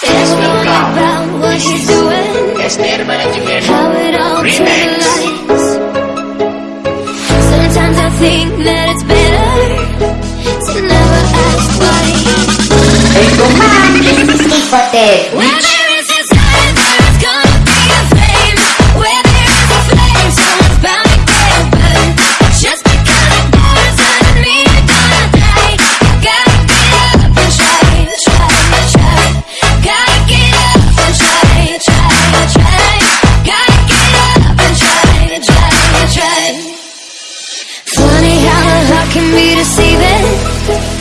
Tell me about what he's doing. Esther Management How it all to the Sometimes I think that it's better To never ask why Ito man, this is Nicote. When I can be deceiving.